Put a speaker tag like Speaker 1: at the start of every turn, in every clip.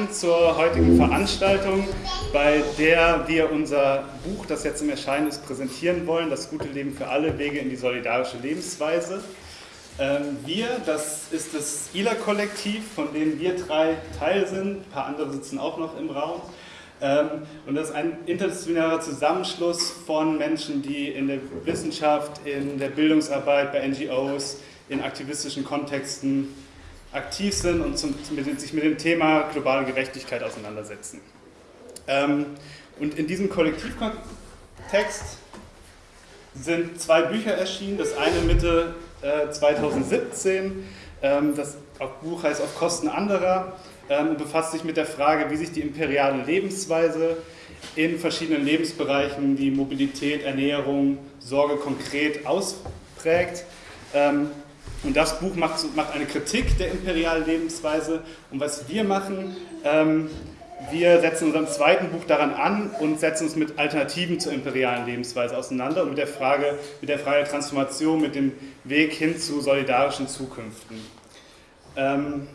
Speaker 1: Willkommen zur heutigen Veranstaltung, bei der wir unser Buch, das jetzt im Erscheinen ist, präsentieren wollen, Das gute Leben für alle, Wege in die solidarische Lebensweise. Ähm, wir, das ist das ILA-Kollektiv, von dem wir drei Teil sind, ein paar andere sitzen auch noch im Raum. Ähm, und das ist ein interdisziplinärer Zusammenschluss von Menschen, die in der Wissenschaft, in der Bildungsarbeit, bei NGOs, in aktivistischen Kontexten aktiv sind und zum, mit, sich mit dem Thema globale Gerechtigkeit auseinandersetzen. Ähm, und in diesem Kollektivkontext sind zwei Bücher erschienen. Das eine Mitte äh, 2017, ähm, das Buch heißt Auf Kosten anderer ähm, und befasst sich mit der Frage, wie sich die imperiale Lebensweise in verschiedenen Lebensbereichen wie Mobilität, Ernährung, Sorge konkret ausprägt. Ähm, und das Buch macht, macht, eine Kritik der imperialen Lebensweise. Und was wir machen, ähm, wir setzen unserem zweiten Buch daran an und setzen uns mit Alternativen zur imperialen Lebensweise auseinander und mit der Frage, mit der Frage der Transformation, mit dem Weg hin zu solidarischen Zukünften. Ähm,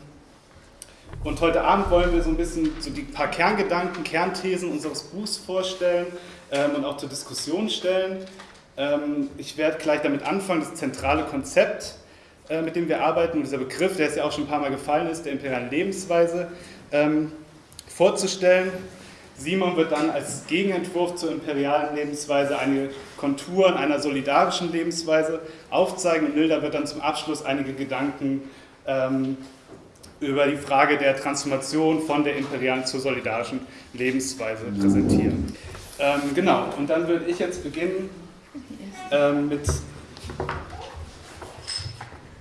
Speaker 1: und heute Abend wollen wir so ein bisschen so die paar Kerngedanken, Kernthesen unseres Buchs vorstellen ähm, und auch zur Diskussion stellen. Ähm, ich werde gleich damit anfangen, das zentrale Konzept äh, mit dem wir arbeiten, und dieser Begriff, der jetzt ja auch schon ein paar Mal gefallen ist, der imperialen Lebensweise, ähm, vorzustellen. Simon wird dann als Gegenentwurf zur imperialen Lebensweise einige Konturen einer solidarischen Lebensweise aufzeigen und Nilda wird dann zum Abschluss einige Gedanken ähm, über die Frage der Transformation von der imperialen zur solidarischen Lebensweise präsentieren. Ähm, genau, und dann würde ich jetzt beginnen ähm, mit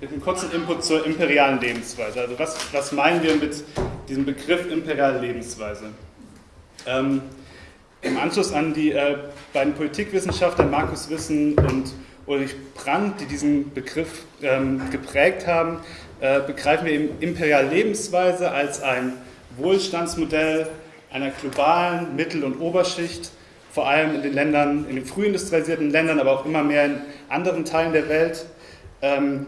Speaker 1: mit einem kurzen Input zur imperialen Lebensweise. Also was, was meinen wir mit diesem Begriff imperiale Lebensweise? Ähm, Im Anschluss an die äh, beiden Politikwissenschaftler Markus Wissen und Ulrich Brandt, die diesen Begriff ähm, geprägt haben, äh, begreifen wir eben imperiale Lebensweise als ein Wohlstandsmodell einer globalen Mittel- und Oberschicht, vor allem in den Ländern, in den frühindustrialisierten Ländern, aber auch immer mehr in anderen Teilen der Welt, ähm,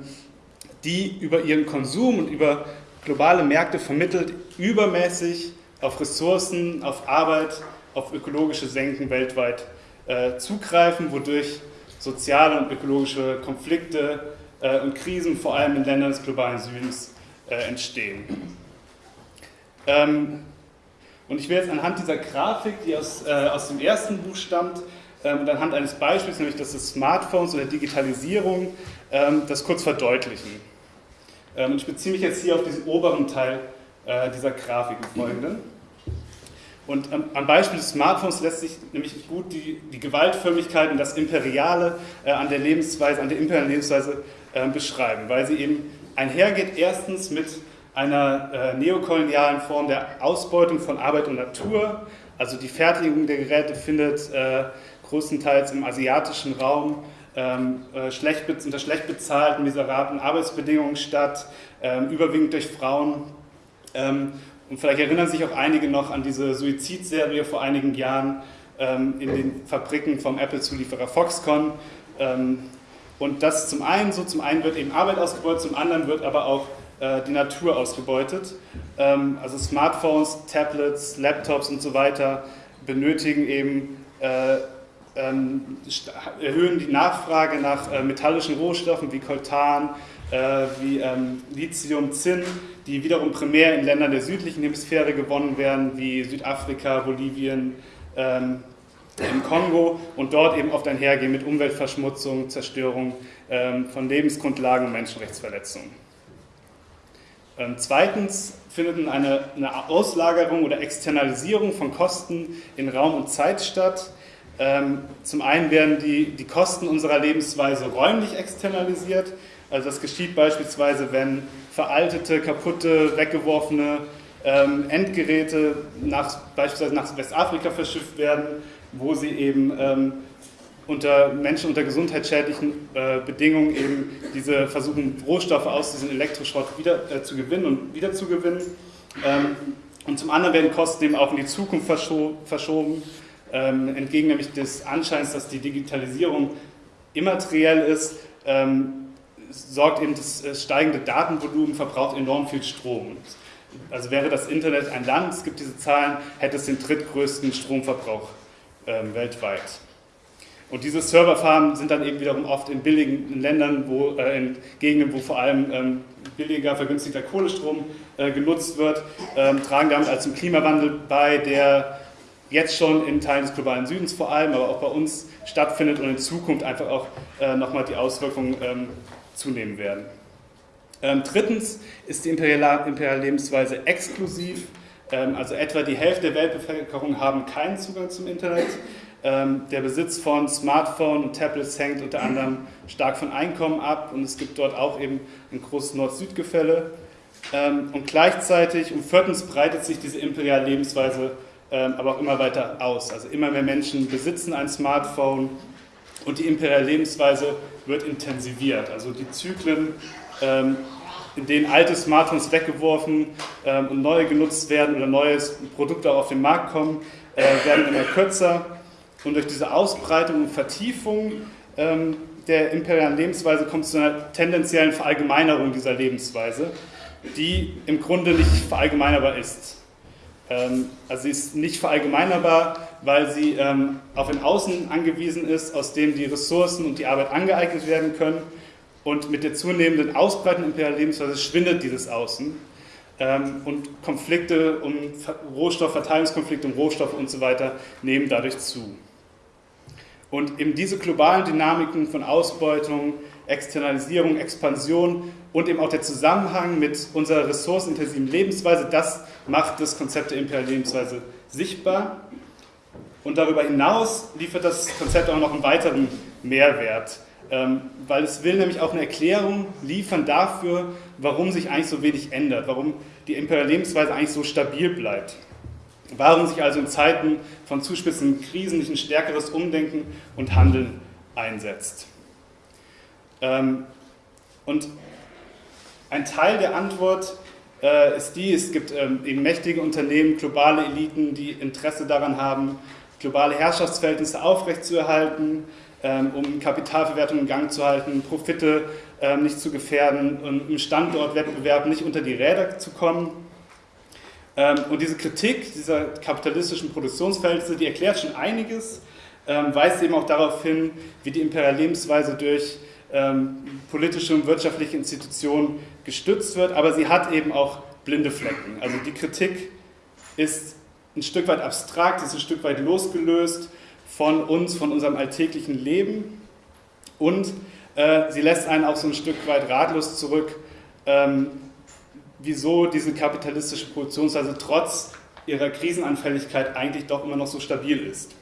Speaker 1: die über ihren Konsum und über globale Märkte vermittelt übermäßig auf Ressourcen, auf Arbeit, auf ökologische Senken weltweit äh, zugreifen, wodurch soziale und ökologische Konflikte äh, und Krisen vor allem in Ländern des globalen Südens äh, entstehen. Ähm, und ich will jetzt anhand dieser Grafik, die aus, äh, aus dem ersten Buch stammt, ähm, und anhand eines Beispiels, nämlich das des Smartphones oder Digitalisierung, ähm, das kurz verdeutlichen. Ähm, ich beziehe mich jetzt hier auf diesen oberen Teil äh, dieser Grafik im Folgenden. Und am Beispiel des Smartphones lässt sich nämlich gut die, die Gewaltförmigkeit und das Imperiale äh, an der Lebensweise, an der imperialen Lebensweise äh, beschreiben, weil sie eben einhergeht erstens mit einer neokolonialen Form der Ausbeutung von Arbeit und Natur. Also die Fertigung der Geräte findet äh, größtenteils im asiatischen Raum ähm, äh, schlecht, unter schlecht bezahlten, miserablen Arbeitsbedingungen statt, ähm, überwiegend durch Frauen. Ähm, und vielleicht erinnern sich auch einige noch an diese Suizidserie vor einigen Jahren ähm, in den Fabriken vom Apple-Zulieferer Foxconn. Ähm, und das zum einen so, zum einen wird eben Arbeit ausgebeutet, zum anderen wird aber auch äh, die Natur ausgebeutet. Ähm, also Smartphones, Tablets, Laptops und so weiter benötigen eben äh, erhöhen die Nachfrage nach äh, metallischen Rohstoffen wie Coltan, äh, wie ähm, Lithium, Zinn, die wiederum primär in Ländern der südlichen Hemisphäre gewonnen werden, wie Südafrika, Bolivien, ähm, im Kongo und dort eben oft einhergehen mit Umweltverschmutzung, Zerstörung ähm, von Lebensgrundlagen und Menschenrechtsverletzungen. Ähm, zweitens findet eine, eine Auslagerung oder Externalisierung von Kosten in Raum und Zeit statt ähm, zum einen werden die, die Kosten unserer Lebensweise räumlich externalisiert. Also das geschieht beispielsweise, wenn veraltete, kaputte, weggeworfene ähm, Endgeräte nach, beispielsweise nach Westafrika verschifft werden, wo sie eben ähm, unter Menschen unter gesundheitsschädlichen äh, Bedingungen eben diese versuchen Rohstoffe aus diesem Elektroschrott wieder äh, zu gewinnen und wieder zu gewinnen. Ähm, und zum anderen werden Kosten eben auch in die Zukunft verscho verschoben ähm, entgegen nämlich des Anscheins, dass die Digitalisierung immateriell ist, ähm, sorgt eben das steigende Datenvolumen, verbraucht enorm viel Strom. Also wäre das Internet ein Land, es gibt diese Zahlen, hätte es den drittgrößten Stromverbrauch ähm, weltweit. Und diese Serverfarmen sind dann eben wiederum oft in billigen Ländern, wo, äh, in Gegenden, wo vor allem ähm, billiger, vergünstigter Kohlestrom äh, genutzt wird, ähm, tragen damit also zum Klimawandel bei, der jetzt schon in Teilen des globalen Südens vor allem, aber auch bei uns stattfindet und in Zukunft einfach auch äh, nochmal die Auswirkungen ähm, zunehmen werden. Ähm, drittens ist die imperiale Lebensweise exklusiv, ähm, also etwa die Hälfte der Weltbevölkerung haben keinen Zugang zum Internet. Ähm, der Besitz von Smartphones und Tablets hängt unter anderem stark von Einkommen ab und es gibt dort auch eben ein großes Nord-Süd-Gefälle. Ähm, und gleichzeitig und viertens breitet sich diese imperiale Lebensweise aber auch immer weiter aus. Also immer mehr Menschen besitzen ein Smartphone und die imperiale Lebensweise wird intensiviert. Also die Zyklen, in denen alte Smartphones weggeworfen und neue genutzt werden oder neue Produkte auf den Markt kommen, äh, werden immer kürzer. Und durch diese Ausbreitung und Vertiefung ähm, der imperialen Lebensweise kommt es zu einer tendenziellen Verallgemeinerung dieser Lebensweise, die im Grunde nicht verallgemeinerbar ist. Ähm, also sie ist nicht verallgemeinerbar, weil sie ähm, auf ein Außen angewiesen ist, aus dem die Ressourcen und die Arbeit angeeignet werden können. Und mit der zunehmenden Ausbreitung der imperialen Lebensweise schwindet dieses Außen. Ähm, und Konflikte um Rohstoffverteilungskonflikte um Rohstoffe und so weiter nehmen dadurch zu. Und eben diese globalen Dynamiken von Ausbeutung, Externalisierung, Expansion und eben auch der Zusammenhang mit unserer ressourcenintensiven Lebensweise, das macht das Konzept der imperialen Lebensweise sichtbar. Und darüber hinaus liefert das Konzept auch noch einen weiteren Mehrwert, ähm, weil es will nämlich auch eine Erklärung liefern dafür, warum sich eigentlich so wenig ändert, warum die imperiale Lebensweise eigentlich so stabil bleibt. Warum sich also in Zeiten von zuspitzenden Krisen nicht ein stärkeres Umdenken und Handeln einsetzt. Ähm, und ein Teil der Antwort äh, ist die, es gibt ähm, eben mächtige Unternehmen, globale Eliten, die Interesse daran haben, globale Herrschaftsverhältnisse aufrechtzuerhalten, ähm, um Kapitalverwertung in Gang zu halten, Profite nicht zu gefährden und im Standortwettbewerb nicht unter die Räder zu kommen. Ähm, und diese Kritik dieser kapitalistischen Produktionsverhältnisse, die erklärt schon einiges, ähm, weist eben auch darauf hin, wie die imperiale Lebensweise durch ähm, politische und wirtschaftliche Institutionen gestützt wird, aber sie hat eben auch blinde Flecken. Also die Kritik ist ein Stück weit abstrakt, ist ein Stück weit losgelöst von uns, von unserem alltäglichen Leben und äh, sie lässt einen auch so ein Stück weit ratlos zurück, wieso diese kapitalistische Produktionsweise trotz ihrer Krisenanfälligkeit eigentlich doch immer noch so stabil ist.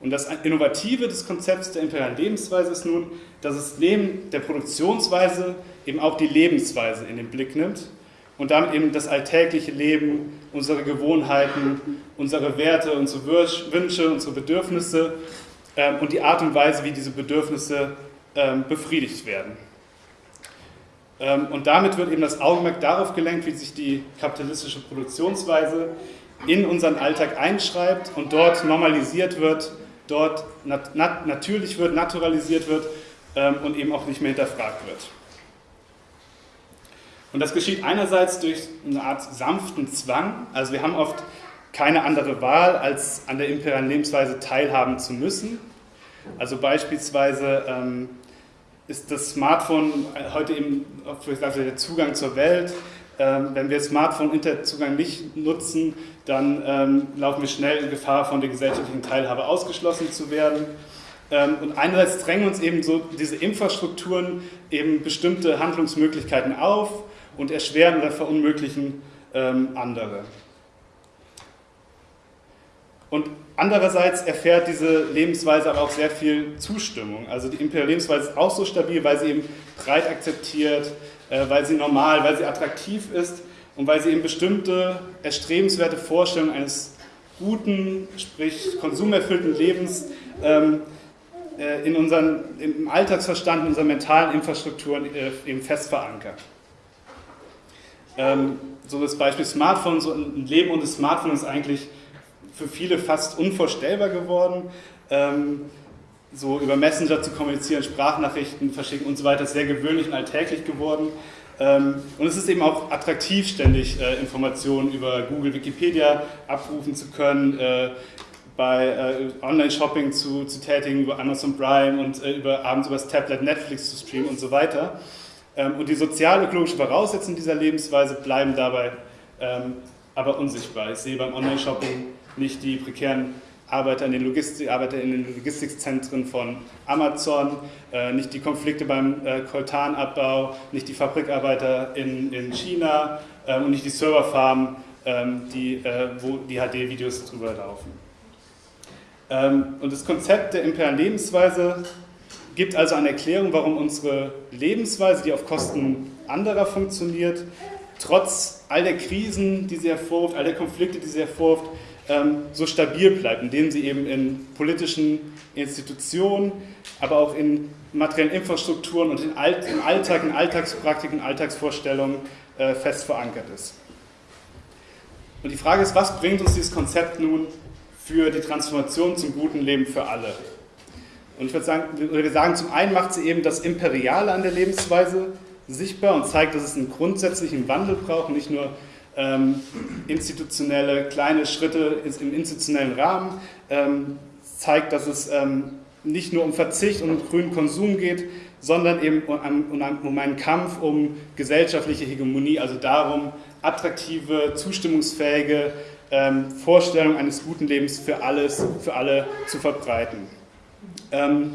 Speaker 1: Und das Innovative des Konzepts der imperialen Lebensweise ist nun, dass es neben der Produktionsweise eben auch die Lebensweise in den Blick nimmt und damit eben das alltägliche Leben, unsere Gewohnheiten, unsere Werte, unsere Wünsche, unsere Bedürfnisse ähm, und die Art und Weise, wie diese Bedürfnisse ähm, befriedigt werden. Ähm, und damit wird eben das Augenmerk darauf gelenkt, wie sich die kapitalistische Produktionsweise in unseren Alltag einschreibt und dort normalisiert wird, dort nat nat natürlich wird, naturalisiert wird ähm, und eben auch nicht mehr hinterfragt wird. Und das geschieht einerseits durch eine Art sanften Zwang, also wir haben oft keine andere Wahl, als an der imperialen Lebensweise teilhaben zu müssen. Also beispielsweise ähm, ist das Smartphone heute eben also der Zugang zur Welt. Ähm, wenn wir Smartphone-Internetzugang nicht nutzen, dann ähm, laufen wir schnell in Gefahr, von der gesellschaftlichen Teilhabe ausgeschlossen zu werden. Ähm, und einerseits drängen uns eben so diese Infrastrukturen eben bestimmte Handlungsmöglichkeiten auf und erschweren oder verunmöglichen ähm, andere. Und andererseits erfährt diese Lebensweise aber auch sehr viel Zustimmung. Also die imperiale Lebensweise ist auch so stabil, weil sie eben breit akzeptiert, äh, weil sie normal, weil sie attraktiv ist und weil sie eben bestimmte erstrebenswerte Vorstellungen eines guten, sprich konsumerfüllten Lebens ähm, äh, in unseren, im Alltagsverstand, in unserer mentalen Infrastruktur äh, eben fest verankert. Ähm, so das Beispiel Smartphone, so ein Leben ohne Smartphone ist eigentlich für viele fast unvorstellbar geworden. Ähm, so über Messenger zu kommunizieren, Sprachnachrichten verschicken und so weiter, ist sehr gewöhnlich und alltäglich geworden. Ähm, und es ist eben auch attraktiv, ständig äh, Informationen über Google, Wikipedia abrufen zu können, äh, bei äh, Online-Shopping zu, zu tätigen, über Amazon Prime und über, abends über das Tablet Netflix zu streamen und so weiter. Ähm, und die sozial-ökologischen Voraussetzungen dieser Lebensweise bleiben dabei ähm, aber unsichtbar. Ich sehe beim Online-Shopping nicht die prekären Arbeiter in den, Logistik, Arbeiter in den Logistikzentren von Amazon, äh, nicht die Konflikte beim äh, Koltanabbau, nicht die Fabrikarbeiter in, in China äh, und nicht die Serverfarmen, ähm, die, äh, wo die HD-Videos drüber laufen. Ähm, und das Konzept der imperialen Lebensweise gibt also eine Erklärung, warum unsere Lebensweise, die auf Kosten anderer funktioniert, trotz all der Krisen, die sie hervorruft, all der Konflikte, die sie hervorruft, ähm, so stabil bleibt, indem sie eben in politischen Institutionen, aber auch in materiellen Infrastrukturen und im Alltag, in Alltagspraktiken, Alltagsvorstellungen äh, fest verankert ist. Und die Frage ist, was bringt uns dieses Konzept nun für die Transformation zum guten Leben für alle? Und ich würde sagen, wir sagen, zum einen macht sie eben das Imperiale an der Lebensweise sichtbar und zeigt, dass es einen grundsätzlichen Wandel braucht, nicht nur ähm, institutionelle kleine Schritte im institutionellen Rahmen, ähm, zeigt, dass es ähm, nicht nur um Verzicht und um grünen Konsum geht, sondern eben um, um, einen Kampf um gesellschaftliche Hegemonie, also darum, attraktive, zustimmungsfähige ähm, Vorstellungen eines guten Lebens für, alles, für alle zu verbreiten. Ähm,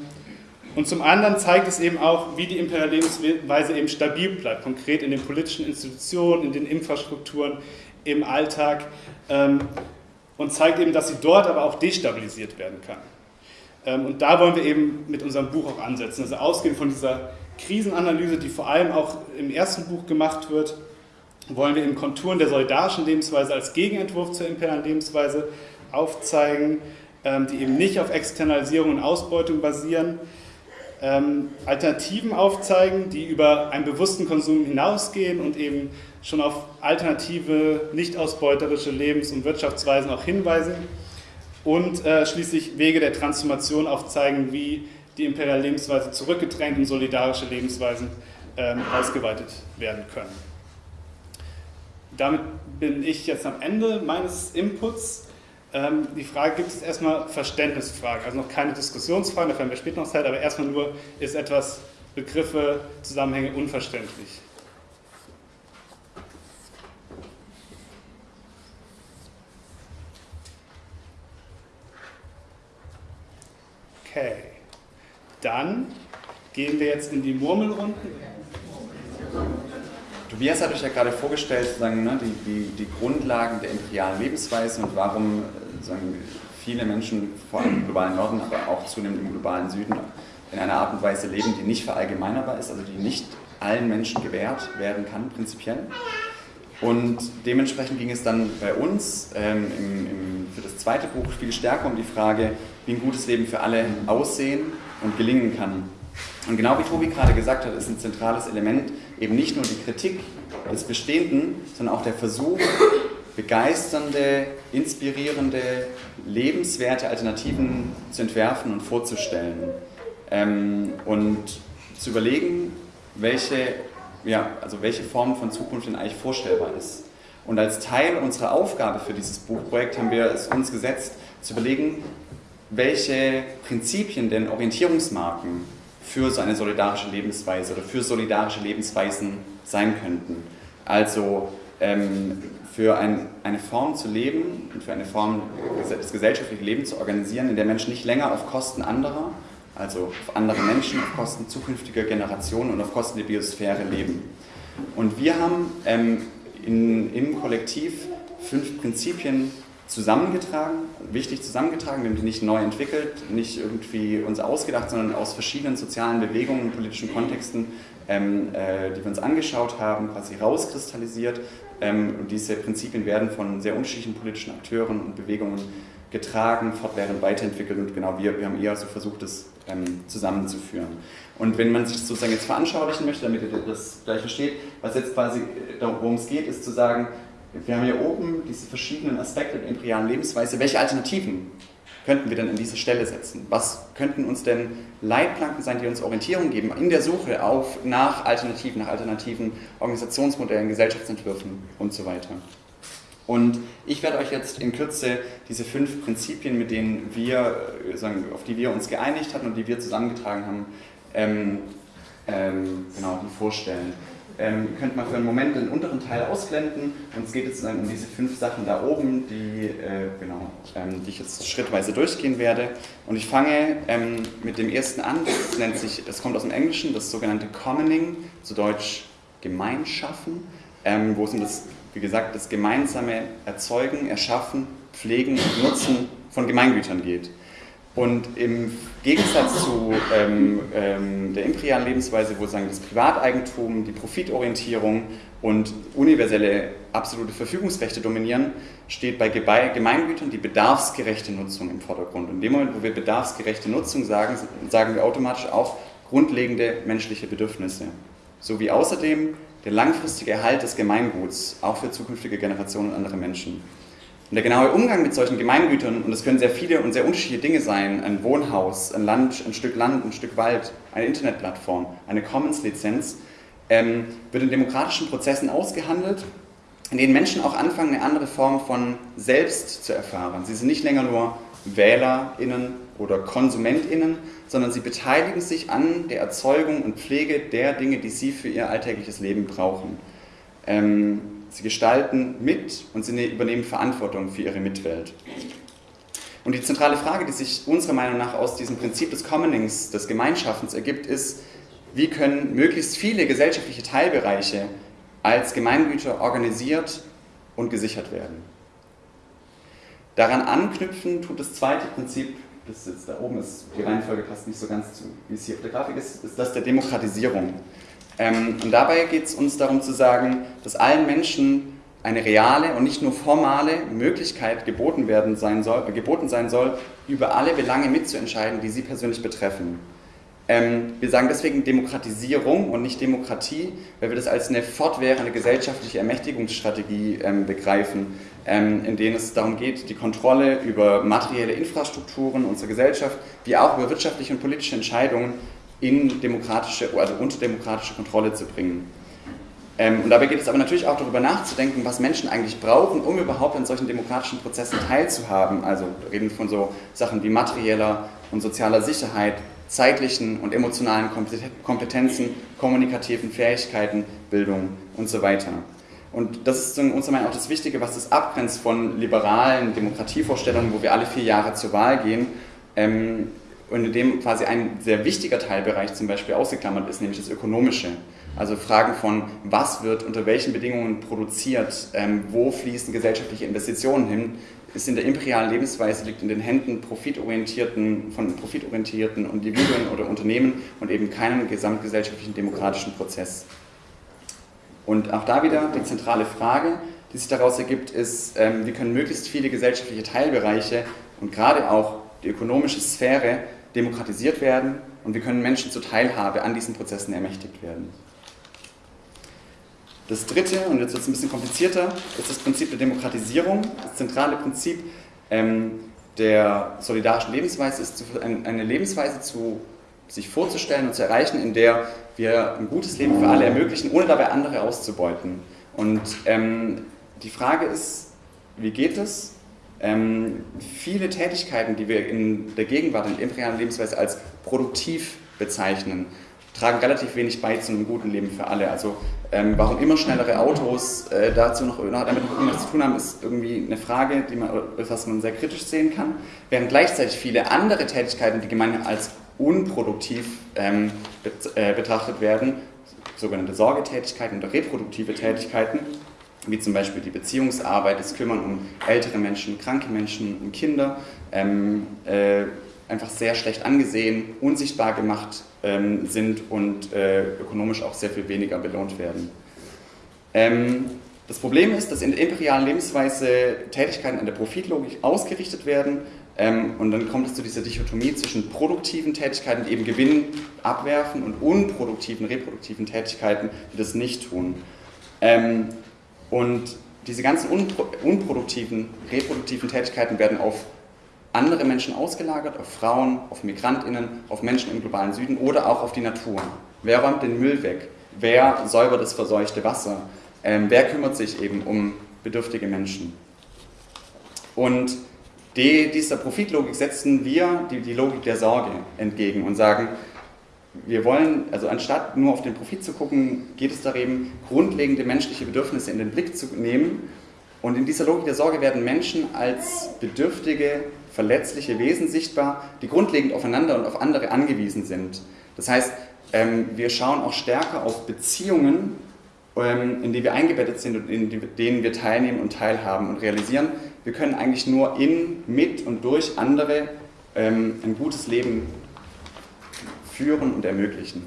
Speaker 1: und zum anderen zeigt es eben auch, wie die imperiale Lebensweise eben stabil bleibt, konkret in den politischen Institutionen, in den Infrastrukturen, im Alltag ähm, und zeigt eben, dass sie dort aber auch destabilisiert werden kann. Ähm, und da wollen wir eben mit unserem Buch auch ansetzen. Also ausgehend von dieser Krisenanalyse, die vor allem auch im ersten Buch gemacht wird, wollen wir eben Konturen der solidarischen Lebensweise als Gegenentwurf zur imperialen Lebensweise aufzeigen, die eben nicht auf Externalisierung und Ausbeutung basieren, ähm, Alternativen aufzeigen, die über einen bewussten Konsum hinausgehen und eben schon auf alternative, nicht ausbeuterische Lebens- und Wirtschaftsweisen auch hinweisen und äh, schließlich Wege der Transformation aufzeigen, wie die imperiale Lebensweise zurückgedrängt und solidarische Lebensweisen ähm, ausgeweitet werden können. Damit bin ich jetzt am Ende meines Inputs. Ähm, die Frage gibt es erstmal Verständnisfragen, also noch keine Diskussionsfragen, da haben wir später noch Zeit, aber erstmal nur, ist etwas Begriffe, Zusammenhänge unverständlich. Okay, dann gehen wir jetzt in die Murmelrunden.
Speaker 2: Tobias hat euch ja gerade vorgestellt, sozusagen, ne, die, die, die Grundlagen der imperialen Lebensweise und warum sagen, viele Menschen, vor allem im globalen Norden, aber auch zunehmend im globalen Süden, in einer Art und Weise leben, die nicht verallgemeinerbar ist, also die nicht allen Menschen gewährt werden kann, prinzipiell. Und dementsprechend ging es dann bei uns ähm, im, im, für das zweite Buch viel stärker um die Frage, wie ein gutes Leben für alle aussehen und gelingen kann. Und genau wie Tobi gerade gesagt hat, ist ein zentrales Element eben nicht nur die Kritik des Bestehenden, sondern auch der Versuch, begeisternde, inspirierende, lebenswerte Alternativen zu entwerfen und vorzustellen. Ähm, und zu überlegen, welche, ja, also welche Form von Zukunft denn eigentlich vorstellbar ist. Und als Teil unserer Aufgabe für dieses Buchprojekt haben wir es uns gesetzt, zu überlegen, welche Prinzipien denn Orientierungsmarken für so eine solidarische Lebensweise oder für solidarische Lebensweisen sein könnten. Also ähm, für ein, eine Form zu leben und für eine Form, das gesellschaftliche Leben zu organisieren, in der Menschen nicht länger auf Kosten anderer, also auf andere Menschen, auf Kosten zukünftiger Generationen und auf Kosten der Biosphäre leben. Und wir haben ähm, in, im Kollektiv fünf Prinzipien zusammengetragen, wichtig zusammengetragen. Wir haben die nicht neu entwickelt, nicht irgendwie uns ausgedacht, sondern aus verschiedenen sozialen Bewegungen politischen Kontexten, ähm, äh, die wir uns angeschaut haben, quasi rauskristallisiert. Ähm, und diese Prinzipien werden von sehr unterschiedlichen politischen Akteuren und Bewegungen getragen, fortwährend weiterentwickelt und genau wir, wir haben eher so versucht, das ähm, zusammenzuführen. Und wenn man sich das sozusagen jetzt veranschaulichen möchte, damit ihr das gleich versteht, was jetzt quasi, worum es geht, ist zu sagen, wir haben hier oben diese verschiedenen Aspekte der imperialen Lebensweise. Welche Alternativen könnten wir denn an diese Stelle setzen? Was könnten uns denn Leitplanken sein, die uns Orientierung geben in der Suche auf, nach Alternativen, nach alternativen Organisationsmodellen, Gesellschaftsentwürfen und so weiter? Und ich werde euch jetzt in Kürze diese fünf Prinzipien, mit denen wir, äh, auf die wir uns geeinigt hatten und die wir zusammengetragen haben, ähm, ähm, genau, die vorstellen. Ähm, könnt mal für einen Moment den unteren Teil ausblenden und es geht jetzt dann um diese fünf Sachen da oben, die, äh, genau, ähm, die ich jetzt schrittweise durchgehen werde. Und ich fange ähm, mit dem ersten an, das nennt sich, das kommt aus dem Englischen, das sogenannte Commoning, zu Deutsch Gemeinschaffen, ähm, wo es um das, wie gesagt, das gemeinsame Erzeugen, Erschaffen, Pflegen und Nutzen von Gemeingütern geht. Und im Gegensatz zu ähm, ähm, der imperialen Lebensweise, wo sagen das Privateigentum, die Profitorientierung und universelle absolute Verfügungsrechte dominieren, steht bei Gemeingütern die bedarfsgerechte Nutzung im Vordergrund. Und in dem Moment, wo wir bedarfsgerechte Nutzung sagen, sagen wir automatisch auch grundlegende menschliche Bedürfnisse. Sowie außerdem der langfristige Erhalt des Gemeinguts, auch für zukünftige Generationen und andere Menschen. Und der genaue Umgang mit solchen Gemeingütern, und das können sehr viele und sehr unterschiedliche Dinge sein, ein Wohnhaus, ein Land, ein Stück Land, ein Stück Wald, eine Internetplattform, eine Commons-Lizenz, ähm, wird in demokratischen Prozessen ausgehandelt, in denen Menschen auch anfangen, eine andere Form von Selbst zu erfahren. Sie sind nicht länger nur WählerInnen oder KonsumentInnen, sondern sie beteiligen sich an der Erzeugung und Pflege der Dinge, die sie für ihr alltägliches Leben brauchen. Ähm, Sie gestalten mit und sie übernehmen Verantwortung für ihre Mitwelt. Und die zentrale Frage, die sich unserer Meinung nach aus diesem Prinzip des Commonings, des Gemeinschaffens ergibt, ist, wie können möglichst viele gesellschaftliche Teilbereiche als Gemeingüter organisiert und gesichert werden. Daran anknüpfen tut das zweite Prinzip, das jetzt da oben ist, die Reihenfolge passt nicht so ganz zu, wie es hier auf der Grafik ist, ist das der Demokratisierung. Ähm, und dabei geht es uns darum zu sagen, dass allen Menschen eine reale und nicht nur formale Möglichkeit geboten, werden sein soll, äh, geboten sein soll, über alle Belange mitzuentscheiden, die sie persönlich betreffen. Ähm, wir sagen deswegen Demokratisierung und nicht Demokratie, weil wir das als eine fortwährende gesellschaftliche Ermächtigungsstrategie ähm, begreifen, ähm, in denen es darum geht, die Kontrolle über materielle Infrastrukturen unserer Gesellschaft, wie auch über wirtschaftliche und politische Entscheidungen in demokratische, also unter demokratische Kontrolle zu bringen. Ähm, und dabei geht es aber natürlich auch darüber nachzudenken, was Menschen eigentlich brauchen, um überhaupt an solchen demokratischen Prozessen teilzuhaben. Also reden von so Sachen wie materieller und sozialer Sicherheit, zeitlichen und emotionalen Kompetenzen, kommunikativen Fähigkeiten, Bildung und so weiter. Und das ist unserer Meinung auch das Wichtige, was das abgrenzt von liberalen Demokratievorstellungen, wo wir alle vier Jahre zur Wahl gehen, ähm, und in dem quasi ein sehr wichtiger Teilbereich zum Beispiel ausgeklammert ist, nämlich das Ökonomische. Also Fragen von, was wird unter welchen Bedingungen produziert, ähm, wo fließen gesellschaftliche Investitionen hin, ist in der imperialen Lebensweise, liegt in den Händen profitorientierten, von profitorientierten Individuen oder Unternehmen und eben keinem gesamtgesellschaftlichen demokratischen Prozess. Und auch da wieder die zentrale Frage, die sich daraus ergibt, ist, ähm, wie können möglichst viele gesellschaftliche Teilbereiche und gerade auch die ökonomische Sphäre demokratisiert werden und wir können Menschen zur Teilhabe an diesen Prozessen ermächtigt werden. Das dritte, und jetzt wird es ein bisschen komplizierter, ist das Prinzip der Demokratisierung. Das zentrale Prinzip ähm, der solidarischen Lebensweise ist, eine Lebensweise zu sich vorzustellen und zu erreichen, in der wir ein gutes Leben für alle ermöglichen, ohne dabei andere auszubeuten. Und ähm, die Frage ist, wie geht es? Ähm, viele Tätigkeiten, die wir in der Gegenwart, in der imperialen Lebensweise als produktiv bezeichnen, tragen relativ wenig bei zu einem guten Leben für alle. Also ähm, warum immer schnellere Autos äh, dazu noch, damit noch irgendwas zu tun haben, ist irgendwie eine Frage, die man, was man sehr kritisch sehen kann. Während gleichzeitig viele andere Tätigkeiten, die gemeinhin als unproduktiv ähm, äh, betrachtet werden, sogenannte Sorgetätigkeiten oder reproduktive Tätigkeiten, wie zum Beispiel die Beziehungsarbeit, das Kümmern um ältere Menschen, kranke Menschen und Kinder, ähm, äh, einfach sehr schlecht angesehen, unsichtbar gemacht ähm, sind und äh, ökonomisch auch sehr viel weniger belohnt werden. Ähm, das Problem ist, dass in der imperialen Lebensweise Tätigkeiten an der Profitlogik ausgerichtet werden ähm, und dann kommt es zu dieser Dichotomie zwischen produktiven Tätigkeiten, die eben Gewinn abwerfen und unproduktiven, reproduktiven Tätigkeiten, die das nicht tun. Ähm, und diese ganzen unproduktiven, reproduktiven Tätigkeiten werden auf andere Menschen ausgelagert, auf Frauen, auf Migrantinnen, auf Menschen im globalen Süden oder auch auf die Natur. Wer räumt den Müll weg? Wer säubert das verseuchte Wasser? Ähm, wer kümmert sich eben um bedürftige Menschen? Und die, dieser Profitlogik setzen wir die, die Logik der Sorge entgegen und sagen, wir wollen, also anstatt nur auf den Profit zu gucken, geht es darum, grundlegende menschliche Bedürfnisse in den Blick zu nehmen. Und in dieser Logik der Sorge werden Menschen als bedürftige, verletzliche Wesen sichtbar, die grundlegend aufeinander und auf andere angewiesen sind. Das heißt, ähm, wir schauen auch stärker auf Beziehungen, ähm, in die wir eingebettet sind und in denen wir teilnehmen und teilhaben und realisieren, wir können eigentlich nur in, mit und durch andere ähm, ein gutes Leben führen und ermöglichen.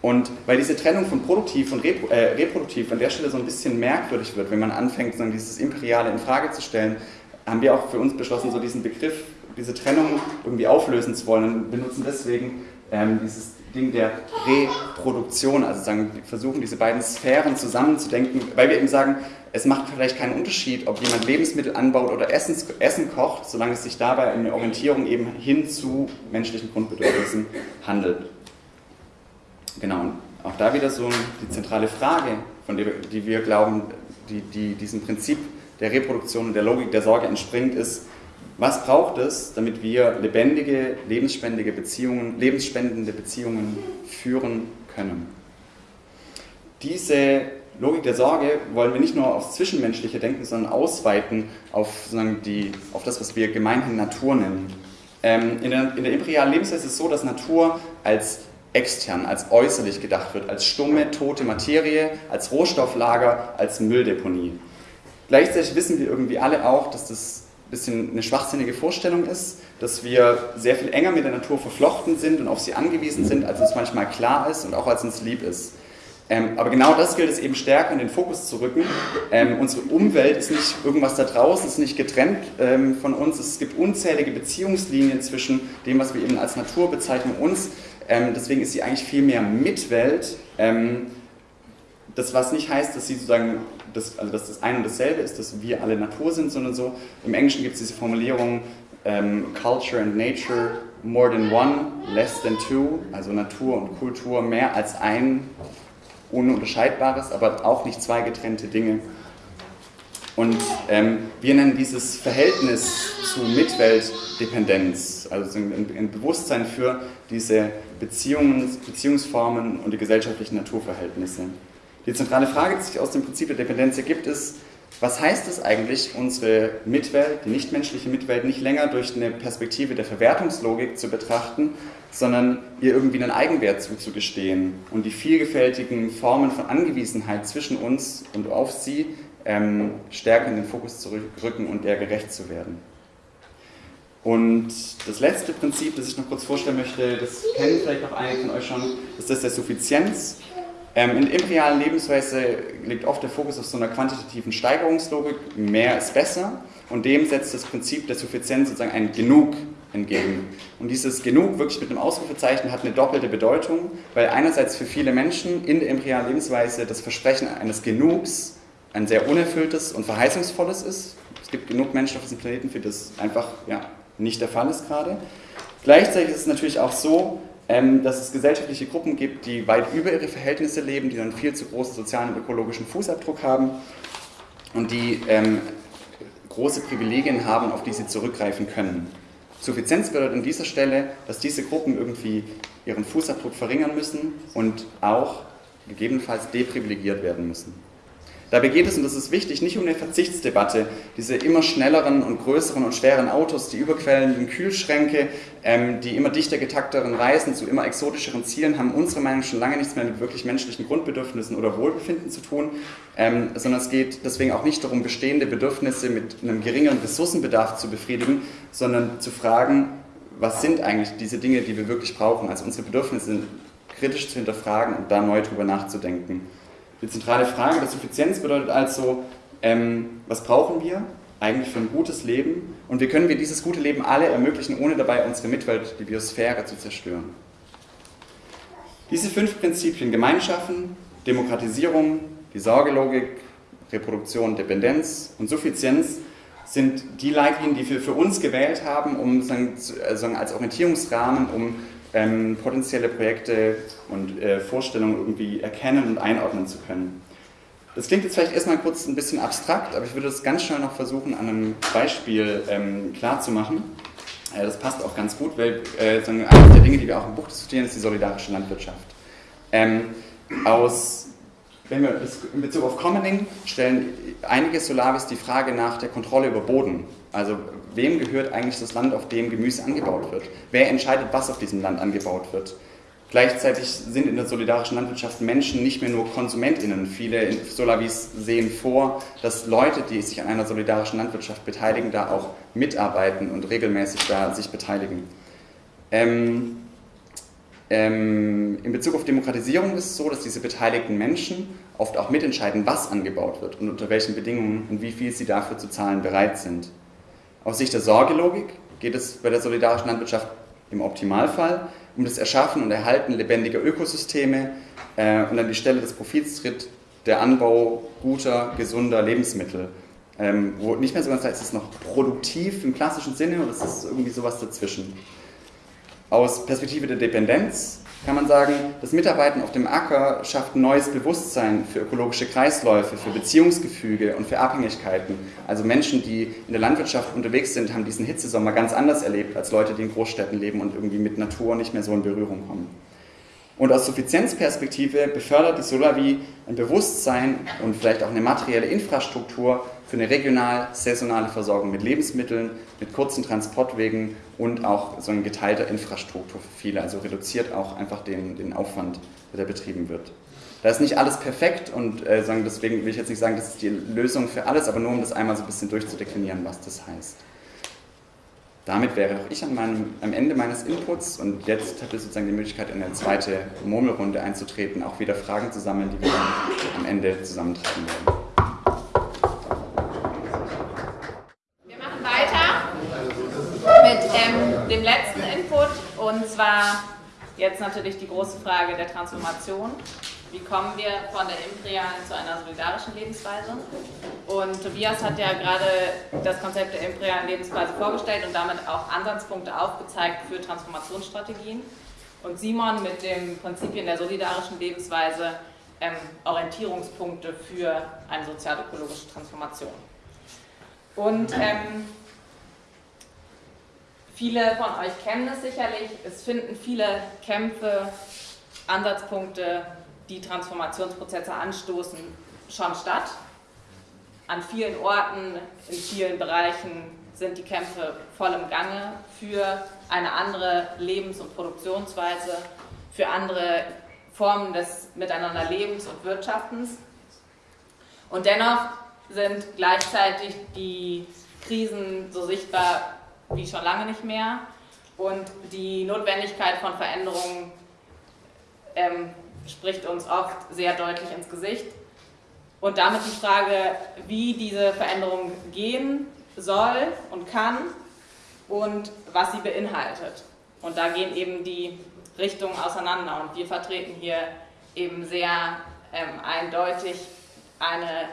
Speaker 2: Und weil diese Trennung von produktiv und repro äh, reproduktiv an der Stelle so ein bisschen merkwürdig wird, wenn man anfängt, so dieses Imperiale in Frage zu stellen, haben wir auch für uns beschlossen, so diesen Begriff, diese Trennung irgendwie auflösen zu wollen und benutzen deswegen ähm, dieses Ding der Reproduktion, also sagen, versuchen diese beiden Sphären zusammenzudenken, weil wir eben sagen, es macht vielleicht keinen Unterschied, ob jemand Lebensmittel anbaut oder Essens, Essen kocht, solange es sich dabei eine Orientierung eben hin zu menschlichen Grundbedürfnissen handelt. Genau, und auch da wieder so die zentrale Frage, von der die wir glauben, die, die diesem Prinzip der Reproduktion und der Logik der Sorge entspringt, ist, was braucht es, damit wir lebendige, lebensspendige Beziehungen, lebensspendende Beziehungen führen können? Diese Logik der Sorge wollen wir nicht nur aufs Zwischenmenschliche denken, sondern ausweiten auf, sozusagen die, auf das, was wir gemeinhin Natur nennen. Ähm, in, der, in der imperialen Lebensweise ist es so, dass Natur als extern, als äußerlich gedacht wird, als stumme, tote Materie, als Rohstofflager, als Mülldeponie. Gleichzeitig wissen wir irgendwie alle auch, dass das bisschen eine schwachsinnige Vorstellung ist, dass wir sehr viel enger mit der Natur verflochten sind und auf sie angewiesen sind, als uns manchmal klar ist und auch als uns lieb ist. Ähm, aber genau das gilt es eben stärker in den Fokus zu rücken. Ähm, unsere Umwelt ist nicht irgendwas da draußen, ist nicht getrennt ähm, von uns. Es gibt unzählige Beziehungslinien zwischen dem, was wir eben als Natur bezeichnen, uns. Ähm, deswegen ist sie eigentlich viel mehr Mitwelt. Ähm, das, was nicht heißt, dass sie sozusagen, das, also dass das ein und dasselbe ist, dass wir alle Natur sind, sondern so. Im Englischen gibt es diese Formulierung ähm, Culture and Nature more than one, less than two, also Natur und Kultur mehr als ein Ununterscheidbares, aber auch nicht zwei getrennte Dinge. Und ähm, wir nennen dieses Verhältnis zu Mitweltdependenz, also ein, ein Bewusstsein für diese Beziehungen, Beziehungsformen und die gesellschaftlichen Naturverhältnisse. Die zentrale Frage, die sich aus dem Prinzip der Dependenz ergibt, ist, was heißt es eigentlich, unsere Mitwelt, die nichtmenschliche Mitwelt, nicht länger durch eine Perspektive der Verwertungslogik zu betrachten, sondern ihr irgendwie einen Eigenwert zuzugestehen und die vielgefältigen Formen von Angewiesenheit zwischen uns und auf sie ähm, stärker in den Fokus zu rücken und der gerecht zu werden. Und das letzte Prinzip, das ich noch kurz vorstellen möchte, das kennen vielleicht auch einige von euch schon, ist das der Suffizienz. Ähm, in der imperialen Lebensweise liegt oft der Fokus auf so einer quantitativen Steigerungslogik, mehr ist besser, und dem setzt das Prinzip der Suffizienz sozusagen ein Genug entgegen. Und dieses Genug wirklich mit einem Ausrufezeichen hat eine doppelte Bedeutung, weil einerseits für viele Menschen in der imperialen Lebensweise das Versprechen eines Genugs ein sehr unerfülltes und verheißungsvolles ist. Es gibt genug Menschen auf diesem Planeten, für das einfach ja, nicht der Fall ist gerade. Gleichzeitig ist es natürlich auch so, dass es gesellschaftliche Gruppen gibt, die weit über ihre Verhältnisse leben, die einen viel zu großen sozialen und ökologischen Fußabdruck haben und die ähm, große Privilegien haben, auf die sie zurückgreifen können. Suffizienz bedeutet an dieser Stelle, dass diese Gruppen irgendwie ihren Fußabdruck verringern müssen und auch gegebenenfalls deprivilegiert werden müssen. Dabei geht es, und das ist wichtig, nicht um eine Verzichtsdebatte. Diese immer schnelleren und größeren und schweren Autos, die überquellenden Kühlschränke, ähm, die immer dichter getakteren Reisen zu immer exotischeren Zielen haben unserer Meinung nach schon lange nichts mehr mit wirklich menschlichen Grundbedürfnissen oder Wohlbefinden zu tun, ähm, sondern es geht deswegen auch nicht darum, bestehende Bedürfnisse mit einem geringeren Ressourcenbedarf zu befriedigen, sondern zu fragen, was sind eigentlich diese Dinge, die wir wirklich brauchen, also unsere Bedürfnisse kritisch zu hinterfragen und da neu drüber nachzudenken. Die zentrale Frage der Suffizienz bedeutet also, ähm, was brauchen wir eigentlich für ein gutes Leben und wie können wir dieses gute Leben alle ermöglichen, ohne dabei unsere Mitwelt, die Biosphäre, zu zerstören. Diese fünf Prinzipien Gemeinschaffen, Demokratisierung, die Sorgelogik, Reproduktion, Dependenz und Suffizienz sind die Leitlinien, die wir für uns gewählt haben, um sagen, also als Orientierungsrahmen, um ähm, potenzielle Projekte und äh, Vorstellungen irgendwie erkennen und einordnen zu können. Das klingt jetzt vielleicht erstmal kurz ein bisschen abstrakt, aber ich würde das ganz schnell noch versuchen, an einem Beispiel ähm, klarzumachen. Äh, das passt auch ganz gut, weil äh, eines der Dinge, die wir auch im Buch diskutieren, ist die solidarische Landwirtschaft. Ähm, aus wenn wir in Bezug auf Commoning stellen einige Solavis die Frage nach der Kontrolle über Boden. Also wem gehört eigentlich das Land, auf dem Gemüse angebaut wird? Wer entscheidet, was auf diesem Land angebaut wird? Gleichzeitig sind in der solidarischen Landwirtschaft Menschen nicht mehr nur KonsumentInnen. Viele Solavis sehen vor, dass Leute, die sich an einer solidarischen Landwirtschaft beteiligen, da auch mitarbeiten und regelmäßig da sich beteiligen. Ähm, ähm, in Bezug auf Demokratisierung ist es so, dass diese beteiligten Menschen oft auch mitentscheiden, was angebaut wird und unter welchen Bedingungen und wie viel sie dafür zu zahlen bereit sind. Aus Sicht der Sorgelogik geht es bei der solidarischen Landwirtschaft im Optimalfall um das Erschaffen und Erhalten lebendiger Ökosysteme äh, und an die Stelle des Profits tritt der Anbau guter, gesunder Lebensmittel. Ähm, wo nicht mehr so ganz heißt, es ist noch produktiv im klassischen Sinne oder es ist irgendwie sowas dazwischen. Aus Perspektive der Dependenz kann man sagen, das Mitarbeiten auf dem Acker schafft ein neues Bewusstsein für ökologische Kreisläufe, für Beziehungsgefüge und für Abhängigkeiten. Also Menschen, die in der Landwirtschaft unterwegs sind, haben diesen Hitzesommer ganz anders erlebt als Leute, die in Großstädten leben und irgendwie mit Natur nicht mehr so in Berührung kommen. Und aus Suffizienzperspektive befördert die Solavi ein Bewusstsein und vielleicht auch eine materielle Infrastruktur für eine regional saisonale Versorgung mit Lebensmitteln, mit kurzen Transportwegen und auch so eine geteilte Infrastruktur für viele. Also reduziert auch einfach den, den Aufwand, der betrieben wird. Da ist nicht alles perfekt und äh, deswegen will ich jetzt nicht sagen, das ist die Lösung für alles, aber nur um das einmal so ein bisschen durchzudeklinieren, was das heißt. Damit wäre auch ich an meinem, am Ende meines Inputs und jetzt habt ihr sozusagen die Möglichkeit, in eine zweite Murmelrunde einzutreten, auch wieder Fragen zu sammeln, die wir dann am Ende zusammentreiben werden.
Speaker 3: Wir machen weiter mit ähm, dem letzten Input und zwar jetzt natürlich die große Frage der Transformation. Wie kommen wir von der imperialen zu einer solidarischen Lebensweise? Und Tobias hat ja gerade das Konzept der imperialen Lebensweise vorgestellt und damit auch Ansatzpunkte aufgezeigt für Transformationsstrategien. Und Simon mit den Prinzipien der solidarischen Lebensweise ähm, Orientierungspunkte für eine sozial-ökologische Transformation. Und ähm, viele von euch kennen es sicherlich, es finden viele Kämpfe, Ansatzpunkte die Transformationsprozesse anstoßen, schon statt. An vielen Orten, in vielen Bereichen sind die Kämpfe voll im Gange für eine andere Lebens- und Produktionsweise, für andere Formen des Miteinanderlebens und Wirtschaftens. Und dennoch sind gleichzeitig die Krisen so sichtbar wie schon lange nicht mehr und die Notwendigkeit von Veränderungen ähm, spricht uns oft sehr deutlich ins Gesicht. Und damit die Frage, wie diese Veränderung gehen soll und kann und was sie beinhaltet. Und da gehen eben die Richtungen auseinander. Und wir vertreten hier eben sehr ähm, eindeutig eine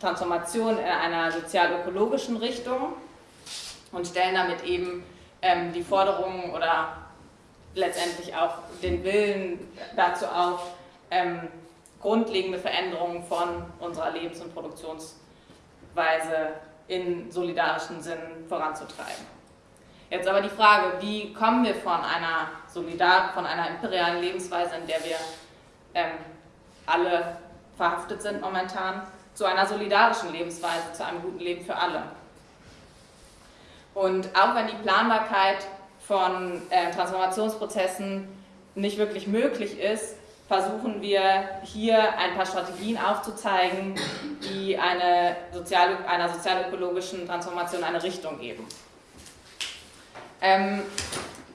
Speaker 3: Transformation in einer sozial-ökologischen Richtung und stellen damit eben ähm, die Forderungen oder letztendlich auch den Willen dazu auf, ähm, grundlegende Veränderungen von unserer Lebens- und Produktionsweise in solidarischen Sinn voranzutreiben. Jetzt aber die Frage, wie kommen wir von einer Solidar von einer imperialen Lebensweise, in der wir ähm, alle verhaftet sind momentan, zu einer solidarischen Lebensweise, zu einem guten Leben für alle. Und auch wenn die Planbarkeit von äh, Transformationsprozessen nicht wirklich möglich ist, versuchen wir hier ein paar Strategien aufzuzeigen, die eine sozial, einer sozialökologischen Transformation eine Richtung geben. Ähm,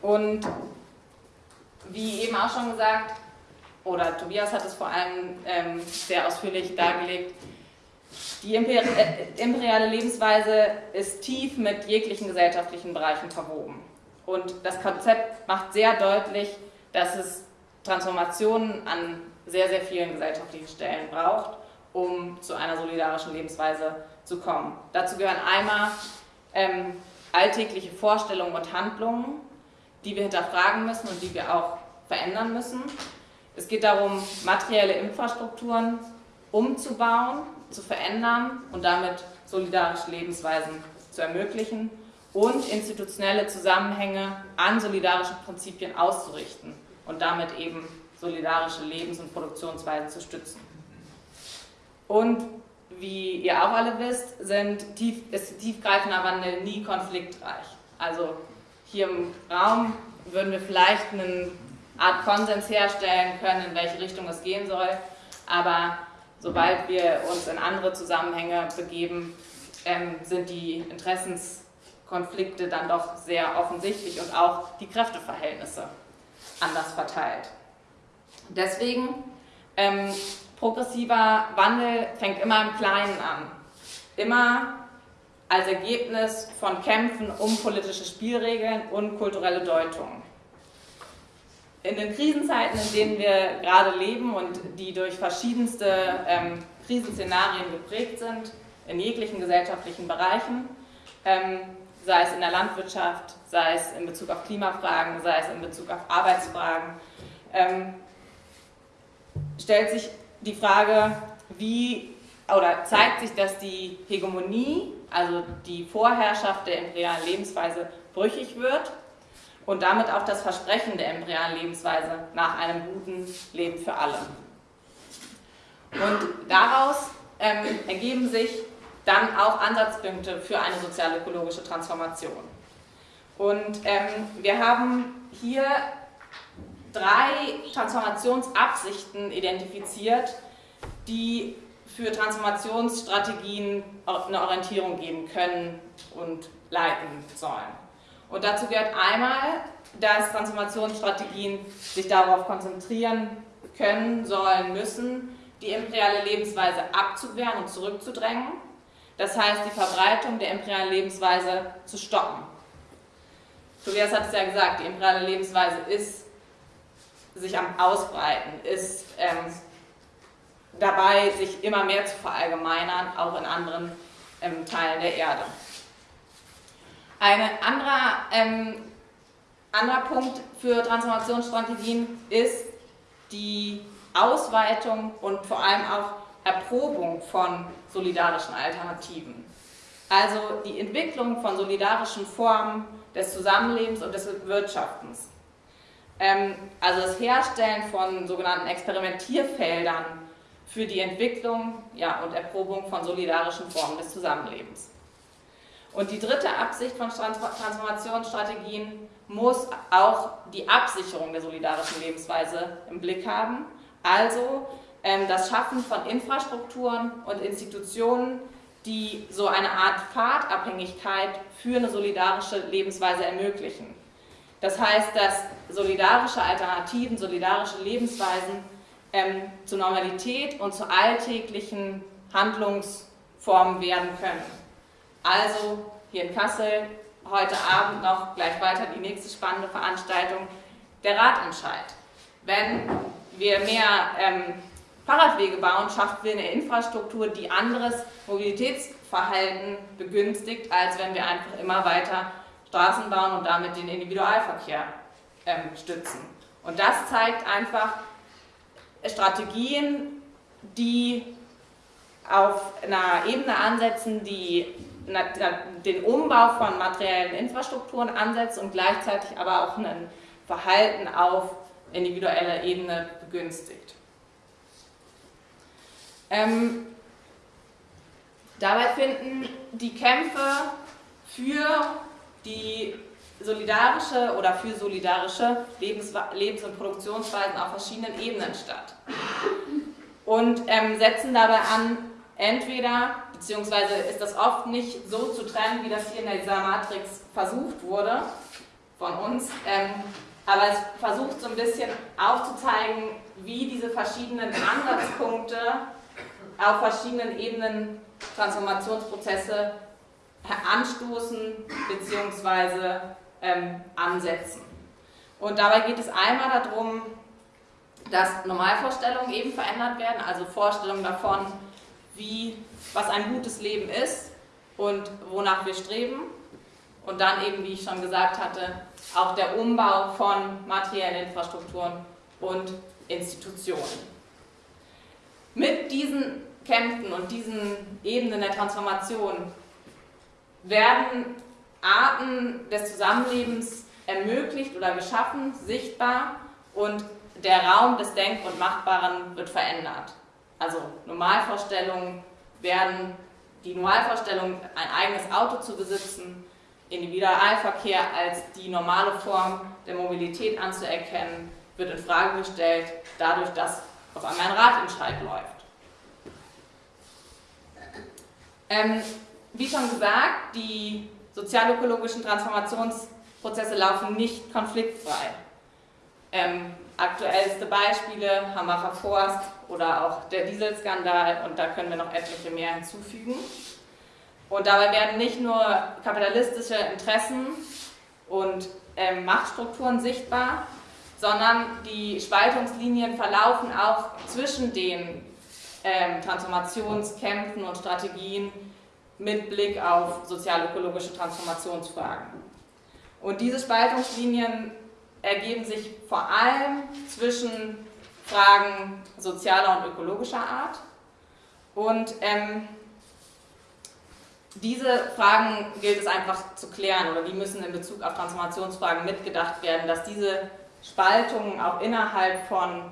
Speaker 3: und wie eben auch schon gesagt, oder Tobias hat es vor allem ähm, sehr ausführlich dargelegt, die äh, imperiale Lebensweise ist tief mit jeglichen gesellschaftlichen Bereichen verwoben. Und das Konzept macht sehr deutlich, dass es Transformationen an sehr, sehr vielen gesellschaftlichen Stellen braucht um zu einer solidarischen Lebensweise zu kommen. Dazu gehören einmal ähm, alltägliche Vorstellungen und Handlungen, die wir hinterfragen müssen und die wir auch verändern müssen. Es geht darum, materielle Infrastrukturen umzubauen, zu verändern und damit solidarische Lebensweisen zu ermöglichen und institutionelle Zusammenhänge an solidarischen Prinzipien auszurichten und damit eben solidarische Lebens- und Produktionsweisen zu stützen. Und wie ihr auch alle wisst, sind tief, ist tiefgreifender Wandel nie konfliktreich. Also hier im Raum würden wir vielleicht eine Art Konsens herstellen können, in welche Richtung es gehen soll, aber sobald wir uns in andere Zusammenhänge begeben, ähm, sind die Interessenskonflikte dann doch sehr offensichtlich und auch die Kräfteverhältnisse anders verteilt. Deswegen, ähm, progressiver Wandel fängt immer im Kleinen an. Immer als Ergebnis von Kämpfen um politische Spielregeln und kulturelle Deutungen. In den Krisenzeiten, in denen wir gerade leben und die durch verschiedenste ähm, Krisenszenarien geprägt sind, in jeglichen gesellschaftlichen Bereichen, ähm, sei es in der Landwirtschaft, sei es in Bezug auf Klimafragen, sei es in Bezug auf Arbeitsfragen, ähm, stellt sich die Frage, wie oder zeigt sich, dass die Hegemonie, also die Vorherrschaft der imperialen Lebensweise, brüchig wird und damit auch das Versprechen der imperialen Lebensweise nach einem guten Leben für alle. Und daraus ähm, ergeben sich dann auch Ansatzpunkte für eine sozial-ökologische Transformation. Und ähm, wir haben hier drei Transformationsabsichten identifiziert, die für Transformationsstrategien eine Orientierung geben können und leiten sollen. Und dazu gehört einmal, dass Transformationsstrategien sich darauf konzentrieren können, sollen, müssen, die imperiale Lebensweise abzuwehren und zurückzudrängen. Das heißt, die Verbreitung der imperialen Lebensweise zu stoppen. Tobias hat es ja gesagt, die imperiale Lebensweise ist sich am Ausbreiten, ist ähm, dabei, sich immer mehr zu verallgemeinern, auch in anderen ähm, Teilen der Erde. Ein anderer, ähm, anderer Punkt für Transformationsstrategien ist die Ausweitung und vor allem auch Erprobung von solidarischen Alternativen. Also die Entwicklung von solidarischen Formen des Zusammenlebens und des Wirtschaftens. Ähm, also das Herstellen von sogenannten Experimentierfeldern für die Entwicklung ja, und Erprobung von solidarischen Formen des Zusammenlebens. Und die dritte Absicht von Transformationsstrategien muss auch die Absicherung der solidarischen Lebensweise im Blick haben, also das Schaffen von Infrastrukturen und Institutionen, die so eine Art Pfadabhängigkeit für eine solidarische Lebensweise ermöglichen. Das heißt, dass solidarische Alternativen, solidarische Lebensweisen ähm, zur Normalität und zu alltäglichen Handlungsformen werden können. Also hier in Kassel heute Abend noch gleich weiter die nächste spannende Veranstaltung, der Ratentscheid. Wenn wir mehr ähm, Fahrradwege bauen, schaffen wir eine Infrastruktur, die anderes Mobilitätsverhalten begünstigt, als wenn wir einfach immer weiter Straßen bauen und damit den Individualverkehr ähm, stützen. Und das zeigt einfach Strategien, die auf einer Ebene ansetzen, die den Umbau von materiellen Infrastrukturen ansetzt und gleichzeitig aber auch ein Verhalten auf individueller Ebene begünstigt. Ähm, dabei finden die Kämpfe für die solidarische oder für solidarische Lebens-, Lebens und Produktionsweisen auf verschiedenen Ebenen statt. Und ähm, setzen dabei an, entweder, beziehungsweise ist das oft nicht so zu trennen, wie das hier in dieser Matrix versucht wurde von uns, ähm, aber es versucht so ein bisschen aufzuzeigen, wie diese verschiedenen Ansatzpunkte auf verschiedenen Ebenen Transformationsprozesse anstoßen bzw. Ähm, ansetzen. Und dabei geht es einmal darum, dass Normalvorstellungen eben verändert werden, also Vorstellungen davon, wie, was ein gutes Leben ist und wonach wir streben. Und dann eben, wie ich schon gesagt hatte, auch der Umbau von materiellen Infrastrukturen und Institutionen. Mit diesen Kämpfen und diesen Ebenen der Transformation werden Arten des Zusammenlebens ermöglicht oder geschaffen, sichtbar und der Raum des Denk- und Machbaren wird verändert. Also Normalvorstellungen werden, die Normalvorstellung, ein eigenes Auto zu besitzen, Individualverkehr als die normale Form der Mobilität anzuerkennen, wird in Frage gestellt, dadurch, dass auf einmal ein Schreib läuft. Ähm, wie schon gesagt, die sozialökologischen Transformationsprozesse laufen nicht konfliktfrei. Ähm, aktuellste Beispiele, Hambacher Forst oder auch der Dieselskandal und da können wir noch etliche mehr hinzufügen. Und dabei werden nicht nur kapitalistische Interessen und ähm, Machtstrukturen sichtbar, sondern die Spaltungslinien verlaufen auch zwischen den ähm, Transformationskämpfen und Strategien mit Blick auf sozial-ökologische Transformationsfragen. Und diese Spaltungslinien ergeben sich vor allem zwischen Fragen sozialer und ökologischer Art. Und ähm, diese Fragen gilt es einfach zu klären oder die müssen in Bezug auf Transformationsfragen mitgedacht werden, dass diese Spaltungen auch innerhalb von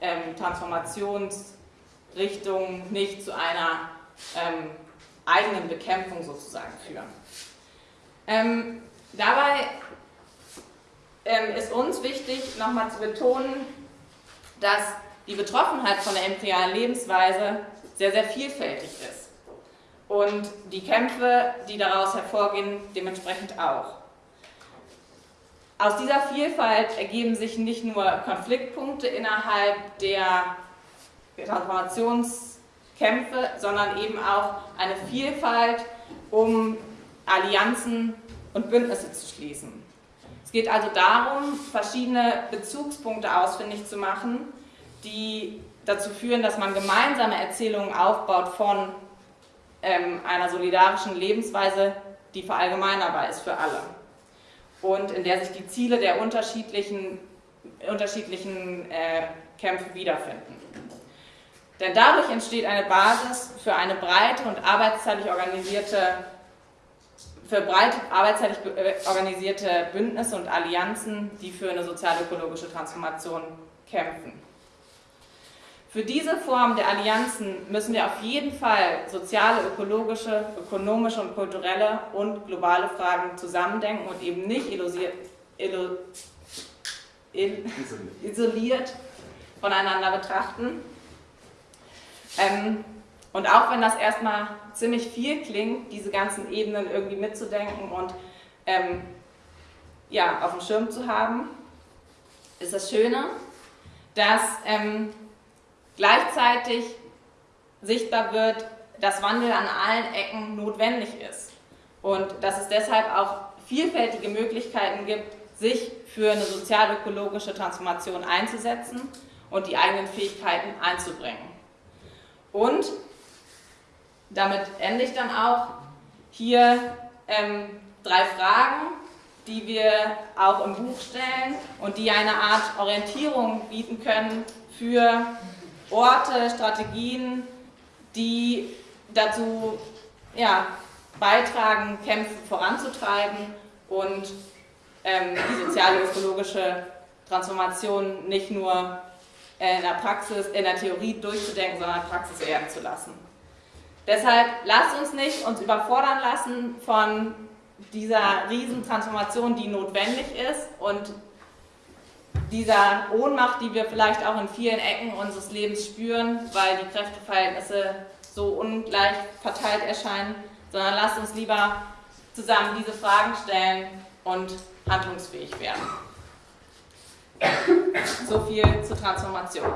Speaker 3: ähm, Transformationsrichtungen nicht zu einer ähm, eigenen Bekämpfung sozusagen führen. Ähm, dabei ähm, ist uns wichtig, nochmal zu betonen, dass die Betroffenheit von der imperialen Lebensweise sehr, sehr vielfältig ist. Und die Kämpfe, die daraus hervorgehen, dementsprechend auch. Aus dieser Vielfalt ergeben sich nicht nur Konfliktpunkte innerhalb der Transformationskämpfe, sondern eben auch eine Vielfalt, um Allianzen und Bündnisse zu schließen. Es geht also darum, verschiedene Bezugspunkte ausfindig zu machen, die dazu führen, dass man gemeinsame Erzählungen aufbaut von ähm, einer solidarischen Lebensweise, die verallgemeinerbar ist für alle und in der sich die Ziele der unterschiedlichen, unterschiedlichen äh, Kämpfe wiederfinden. Denn dadurch entsteht eine Basis für eine breite und arbeitsteilig organisierte für breit arbeitsteilig äh, organisierte Bündnisse und Allianzen, die für eine sozial-ökologische Transformation kämpfen. Für diese Form der Allianzen müssen wir auf jeden Fall soziale, ökologische, ökonomische und kulturelle und globale Fragen zusammendenken und eben nicht illusiert, illu, il, isoliert voneinander betrachten. Ähm, und auch wenn das erstmal ziemlich viel klingt, diese ganzen Ebenen irgendwie mitzudenken und ähm, ja, auf dem Schirm zu haben, ist das Schöne, dass ähm, gleichzeitig sichtbar wird, dass Wandel an allen Ecken notwendig ist und dass es deshalb auch vielfältige Möglichkeiten gibt, sich für eine sozial-ökologische Transformation einzusetzen und die eigenen Fähigkeiten einzubringen. Und damit ende ich dann auch hier ähm, drei Fragen, die wir auch im Buch stellen und die eine Art Orientierung bieten können für Orte, Strategien, die dazu ja, beitragen, Kämpfe voranzutreiben und ähm, die soziale ökologische Transformation nicht nur in der Praxis, in der Theorie durchzudenken, sondern in der Praxis werden zu lassen. Deshalb lasst uns nicht uns überfordern lassen von dieser Riesentransformation, die notwendig ist und dieser Ohnmacht, die wir vielleicht auch in vielen Ecken unseres Lebens spüren, weil die Kräfteverhältnisse so ungleich verteilt erscheinen, sondern lasst uns lieber zusammen diese Fragen stellen und handlungsfähig werden. So viel zur Transformation.